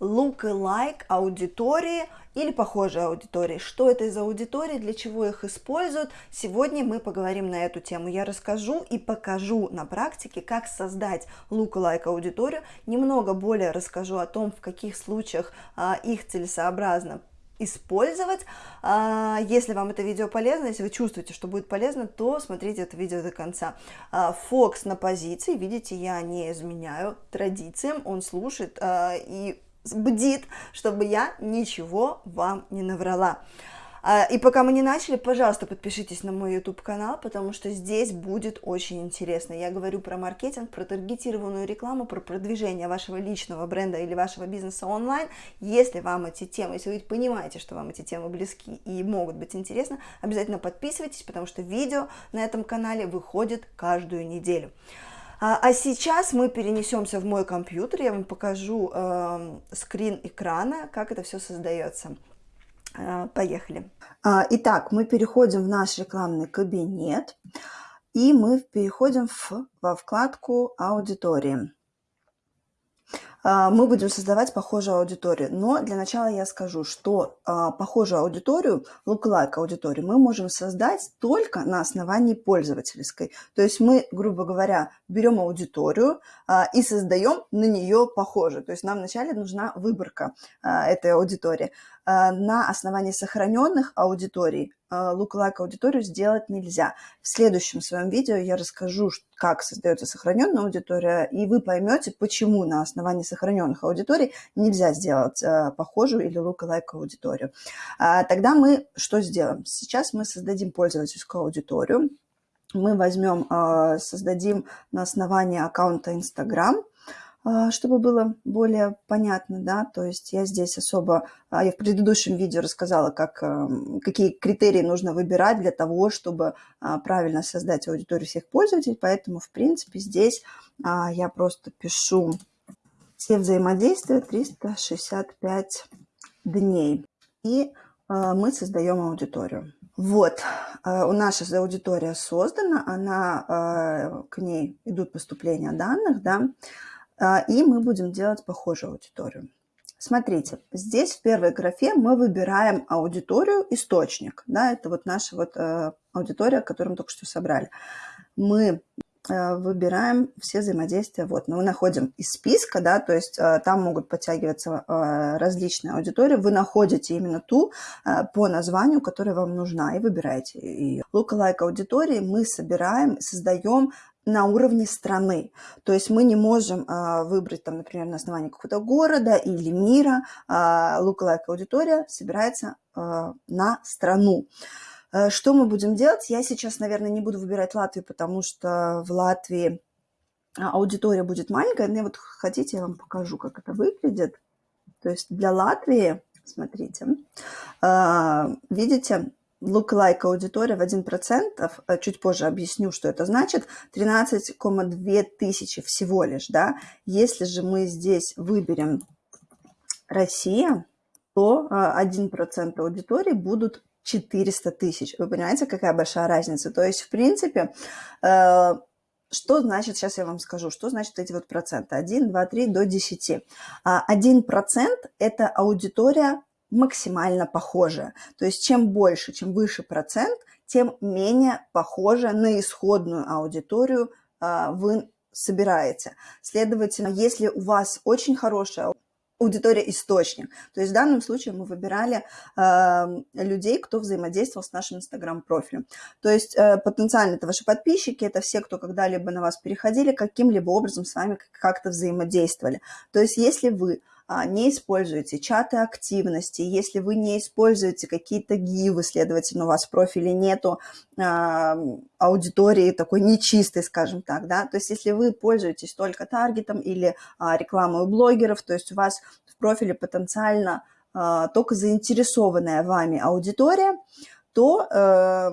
look-alike аудитории или похожие аудитории. Что это за аудитории, для чего их используют? Сегодня мы поговорим на эту тему. Я расскажу и покажу на практике, как создать look-alike аудиторию. Немного более расскажу о том, в каких случаях а, их целесообразно использовать. А, если вам это видео полезно, если вы чувствуете, что будет полезно, то смотрите это видео до конца. А, Фокс на позиции, видите, я не изменяю традициям, он слушает а, и бдит, чтобы я ничего вам не наврала. А, и пока мы не начали, пожалуйста, подпишитесь на мой YouTube канал, потому что здесь будет очень интересно. Я говорю про маркетинг, про таргетированную рекламу, про продвижение вашего личного бренда или вашего бизнеса онлайн. Если вам эти темы, если вы понимаете, что вам эти темы близки и могут быть интересны, обязательно подписывайтесь, потому что видео на этом канале выходит каждую неделю. А, а сейчас мы перенесемся в мой компьютер, я вам покажу э, скрин экрана, как это все создается. Э, поехали. А, итак, мы переходим в наш рекламный кабинет, и мы переходим в, во вкладку «Аудитории». А, мы будем создавать похожую аудиторию. Но для начала я скажу, что а, похожую аудиторию, lookalike аудиторию, мы можем создать только на основании пользовательской. То есть мы, грубо говоря, берем аудиторию а, и создаем на нее похожую. То есть нам вначале нужна выборка этой аудитории. На основании сохраненных аудиторий lookalike аудиторию сделать нельзя. В следующем своем видео я расскажу, как создается сохраненная аудитория, и вы поймете, почему на основании сохраненных аудиторий нельзя сделать э, похожую или lookalike аудиторию. А, тогда мы что сделаем? Сейчас мы создадим пользовательскую аудиторию. Мы возьмем, создадим на основании аккаунта Instagram – а, чтобы было более понятно, да, то есть я здесь особо, а, я в предыдущем видео рассказала, как, эм, какие критерии нужно выбирать для того, чтобы а, правильно создать аудиторию всех пользователей, поэтому, в принципе, здесь я просто пишу все взаимодействия 365 дней, и мы создаем аудиторию. Вот, у нас сейчас аудитория создана, она, к ней идут поступления данных, да, а, и мы будем делать похожую аудиторию. Смотрите, здесь в первой графе мы выбираем аудиторию источник. Да, это вот наша вот э, аудитория, которую мы только что собрали. Мы э, выбираем все взаимодействия. Вот, мы находим из списка, да, то есть э, там могут подтягиваться различные аудитории. Вы находите именно ту по названию, которая вам нужна, и выбираете ее. Lookalike аудитории мы собираем, создаем на уровне страны. То есть мы не можем а, выбрать, там, например, на основании какого-то города или мира. А, lookalike аудитория собирается а, на страну. А, что мы будем делать? Я сейчас, наверное, не буду выбирать Латвию, потому что в Латвии аудитория будет маленькая. Но вот хотите, я вам покажу, как это выглядит. То есть для Латвии, смотрите, а, видите, lookalike аудитория в 1%, э, чуть позже объясню, что это значит, 13,2 тысячи всего лишь, да. Если же мы здесь выберем Россия, то 1% э, аудитории будут 400 тысяч. Вы понимаете, какая большая разница? То есть, в принципе, э, что значит, сейчас я вам скажу, что значит эти вот проценты? 1, 2, 3 до 10. 1% – это аудитория максимально похожа. То есть чем больше, чем выше процент, тем менее похоже на исходную аудиторию а, вы собираете. Следовательно, если у вас очень хорошая аудитория источник. То есть в данном случае мы выбирали э, людей, кто взаимодействовал с нашим инстаграм-профилем. То есть э, потенциально это ваши подписчики, это все, кто когда-либо на вас переходили, каким-либо образом с вами как-то взаимодействовали. То есть если вы не используете чаты активности, если вы не используете какие-то гивы, следовательно, у вас в профиле нету а, аудитории такой нечистой, скажем так, да, то есть если вы пользуетесь только таргетом или а, рекламой у блогеров, то есть у вас в профиле потенциально а, только заинтересованная вами аудитория, то э,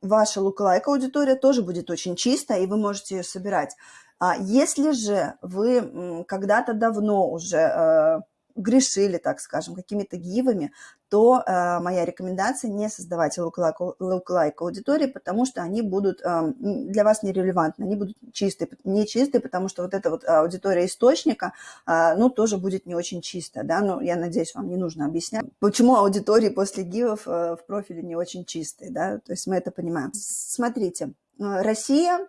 ваша lookalike аудитория тоже будет очень чистая, и вы можете ее собирать. А если же вы когда-то давно уже э, грешили, так скажем, какими-то гивами, то э, моя рекомендация не создавать lookalike аудитории, потому что они будут э, для вас нерелевантны, они будут чистые, не чистые, потому что вот эта вот аудитория источника, э, ну, тоже будет не очень чистая, да, но я надеюсь, вам не нужно объяснять, почему аудитории после гивов э, в профиле не очень чистые, да, то есть мы это понимаем. Смотрите, э, Россия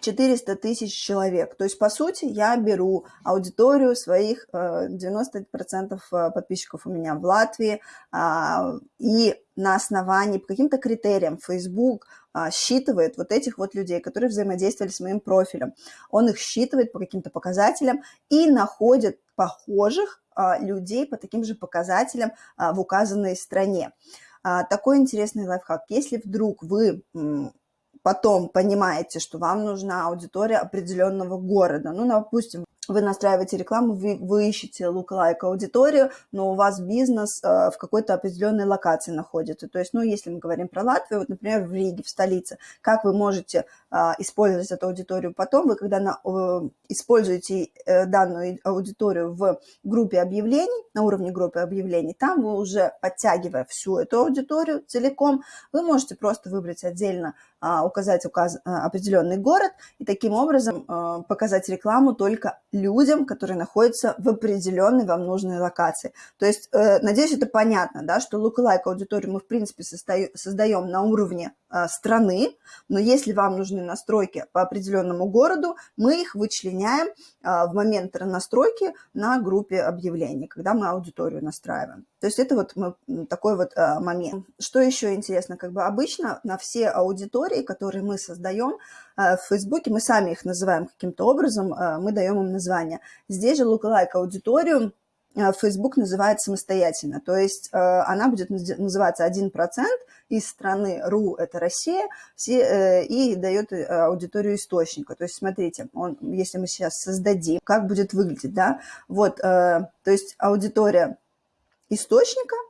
400 тысяч человек. То есть, по сути, я беру аудиторию своих 90% э, э, подписчиков у меня в Латвии, а, и на основании, по каким-то критериям Facebook а, считывает вот этих вот людей, которые взаимодействовали с моим профилем. Он их считывает по каким-то показателям и находит похожих а, людей по таким же показателям в указанной стране. Такой интересный лайфхак. Если вдруг вы потом понимаете, что вам нужна аудитория определенного города, ну, допустим, вы настраиваете рекламу, вы, вы ищете lookalike аудиторию, но у вас бизнес э, в какой-то определенной локации находится. То есть, ну, если мы говорим про Латвию, вот, например, в Риге, в столице, как вы можете э, использовать эту аудиторию потом? Вы, когда на, э, используете э, данную аудиторию в группе объявлений, на уровне группы объявлений, там вы уже, подтягивая всю эту аудиторию целиком, вы можете просто выбрать отдельно, указать указ, э, определенный город и таким образом э, показать рекламу только людям, которые находятся в определенной вам нужной локации. То есть, э, надеюсь, это понятно, да, что lookalike аудиторию мы, в принципе, создаем на уровне страны, но если вам нужны настройки по определенному городу, мы их вычленяем в момент настройки на группе объявлений, когда мы аудиторию настраиваем. То есть это вот такой вот момент. Что еще интересно, как бы обычно на все аудитории, которые мы создаем в Фейсбуке, мы сами их называем каким-то образом, мы даем им название. Здесь же lookalike аудиторию э, Facebook называет самостоятельно, то есть э, она будет называться 1% из страны РУ, это Россия, э, и дает аудиторию источника. То есть смотрите, он, если мы сейчас создадим, как будет выглядеть, да, вот, то есть аудитория источника –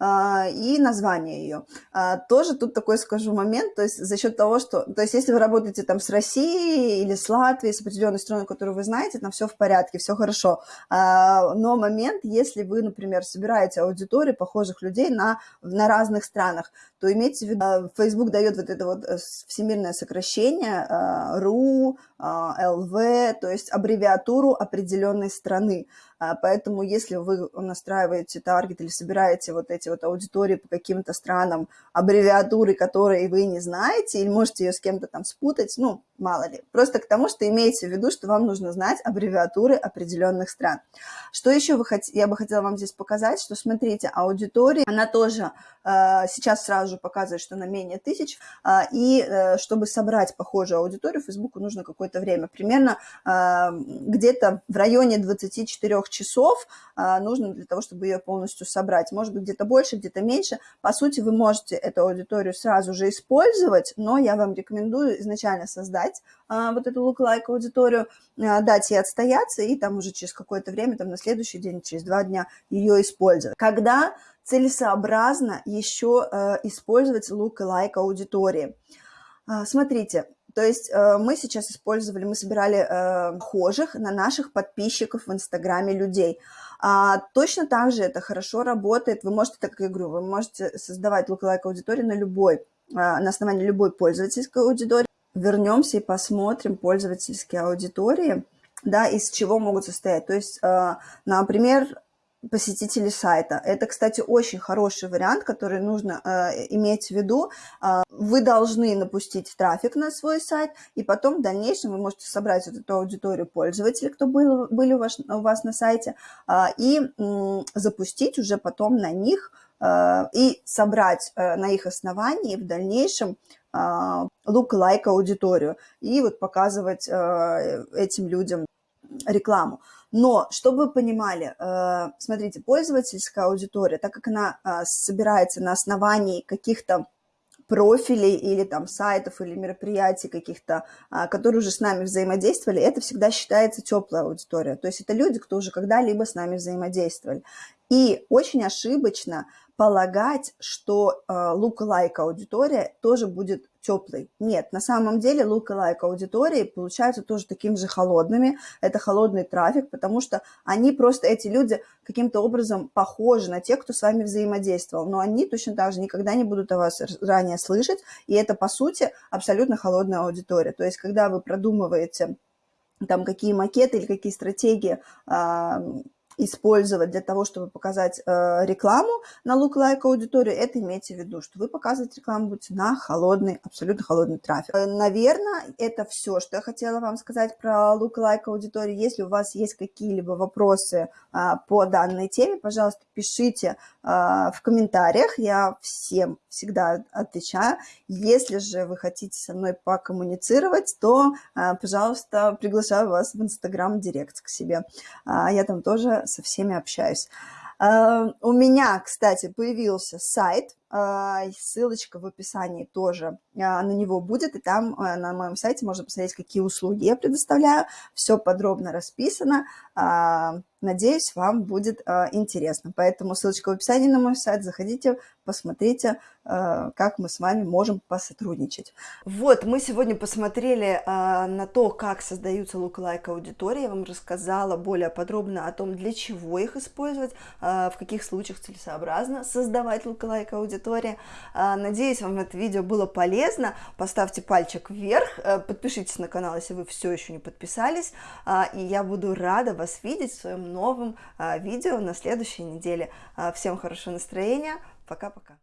и название ее. А, тоже тут такой скажу момент, то есть за счет того, что, то есть если вы работаете там с Россией или с Латвией, с определенной страной, которую вы знаете, там все в порядке, все хорошо. А, но момент, если вы, например, собираете аудиторию похожих людей на, на разных странах, то имейте в виду, Facebook дает вот это вот э, всемирное сокращение RU, LV, то есть аббревиатуру определенной страны. Поэтому если вы настраиваете таргет или собираете вот эти вот аудитории по каким-то странам, аббревиатуры, которые вы не знаете, или можете ее с кем-то там спутать, ну, мало ли. Просто к тому, что имейте в виду, что вам нужно знать аббревиатуры определенных стран. Что еще вы хот... я бы хотела вам здесь показать, что, смотрите, аудитория, она тоже э, сейчас сразу же показывает, что на менее тысяч, э, и э, чтобы собрать похожую аудиторию, Фейсбуку нужно какое-то время, примерно э, где-то в районе 24 часов э, нужно для того, чтобы ее полностью собрать. Может быть, где-то больше, где-то меньше. По сути, вы можете эту аудиторию сразу же использовать, но я вам рекомендую изначально создать а, вот эту lookalike аудиторию, а, дать ей отстояться и там уже через какое-то время, там на следующий день, через два дня ее использовать. Когда целесообразно еще э, использовать lookalike аудитории? А, смотрите, то есть э, мы сейчас использовали, мы собирали э, на наших подписчиков в Инстаграме людей. А, точно так же это хорошо работает. Вы можете, так как я говорю, вы можете создавать lookalike аудиторию на любой, на основании любой пользовательской аудитории. Вернемся и посмотрим пользовательские аудитории, да, из чего могут состоять. То есть, э, например, посетители сайта. Это, кстати, очень хороший вариант, который нужно э, иметь в виду. Э, вы должны напустить трафик на свой сайт, и потом в дальнейшем вы можете собрать вот эту аудиторию пользователей, кто был, были у вас, у вас на сайте, э, и э, запустить уже потом на них и собрать э, на их основании в дальнейшем look-like аудиторию и вот показывать э, этим людям рекламу. Но, чтобы вы понимали, э, смотрите, пользовательская аудитория, так как она э, собирается на основании каких-то профилей или там сайтов или мероприятий каких-то, которые уже с нами взаимодействовали, это всегда считается теплая аудитория. То есть это люди, кто уже когда-либо с нами взаимодействовали. И очень ошибочно полагать, что э, lookalike аудитория тоже будет теплый. Нет, на самом деле look-alike аудитории получаются тоже такими же холодными. Это холодный трафик, потому что они просто, эти люди, каким-то образом похожи на тех, кто с вами взаимодействовал. Но они точно так же никогда не будут о вас ранее слышать. И это, по сути, абсолютно холодная аудитория. То есть, когда вы продумываете там какие макеты или какие стратегии использовать для того, чтобы показать э, рекламу на look-like аудиторию, это имейте в виду, что вы показывать рекламу будете на холодный, абсолютно холодный трафик. Э, наверное, это все, что я хотела вам сказать про look-like аудиторию. Если у вас есть какие-либо вопросы э, по данной теме, пожалуйста, пишите э, в комментариях, я всем всегда отвечаю. Если же вы хотите со мной покоммуницировать, то, э, пожалуйста, приглашаю вас в Инстаграм Директ к себе. Э, я там тоже со всеми общаюсь. Uh, у меня, кстати, появился сайт, ссылочка в описании тоже uh, на него будет, и там на моем сайте можно посмотреть, какие услуги я предоставляю, все подробно расписано, надеюсь, вам будет интересно. Поэтому ссылочка в описании на мой сайт, заходите, посмотрите, как мы с вами можем посотрудничать. Вот, мы сегодня посмотрели на то, как создаются lookalike аудитории, я вам рассказала более подробно о том, для чего их использовать, в каких случаях целесообразно создавать lookalike аудитории. Надеюсь, вам это видео было полезно. Поставьте пальчик вверх, подпишитесь на канал, если вы все еще не подписались, и я буду рада вас видеть в своем новом видео на следующей неделе. Всем хорошего настроения, Пока-пока.